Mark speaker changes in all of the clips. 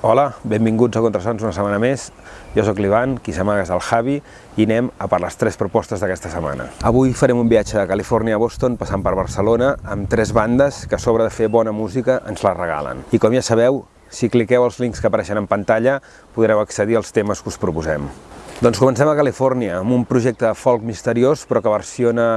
Speaker 1: Hola, benvinguts a Contrasons una setmana més. Jo sóc l'Ivan, qui s'amaga és el Javi, i anem a per les tres propostes d'aquesta setmana. Avui farem un viatge de Califòrnia a Boston, passant per Barcelona, amb tres bandes que a sobre de fer bona música ens la regalen. I com ja sabeu, si cliqueu els links que apareixen en pantalla, podreu accedir als temes que us proposem. Doncs comencem a Califòrnia, amb un projecte de folk misteriós, però que versiona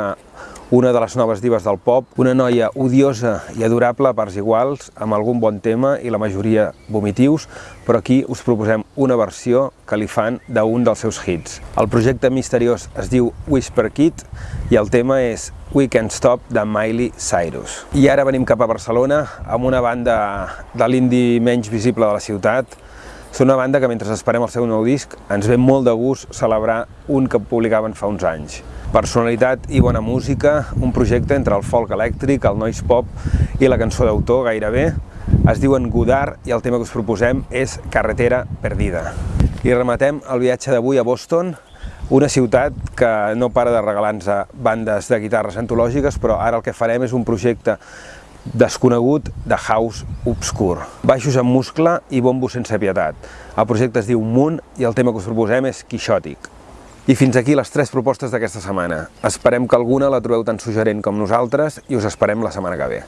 Speaker 1: una de les noves divas del pop, una noia odiosa i adorable a parts iguals, amb algun bon tema i la majoria vomitius, però aquí us proposem una versió que li fan d'un dels seus hits. El projecte misteriós es diu Whisper Kid i el tema és We Can't Stop de Miley Cyrus. I ara venim cap a Barcelona amb una banda de l'indie menys visible de la ciutat, són una banda que mentre esperem el seu nou disc ens ve molt de gust celebrar un que publicaven fa uns anys. Personalitat i bona música, un projecte entre el folk elèctric, el noise pop i la cançó d'autor gairebé. Es diuen Godard i el tema que us proposem és Carretera Perdida. I rematem el viatge d'avui a Boston, una ciutat que no para de regalar-nos bandes de guitarres antològiques, però ara el que farem és un projecte desconegut de house obscur. Baixos amb muscle i bombo sense pietat. El projecte es diu Moon i el tema que us proposem és quixòtic. I fins aquí les tres propostes d'aquesta setmana. Esperem que alguna la trobeu tan suggerent com nosaltres i us esperem la setmana que ve.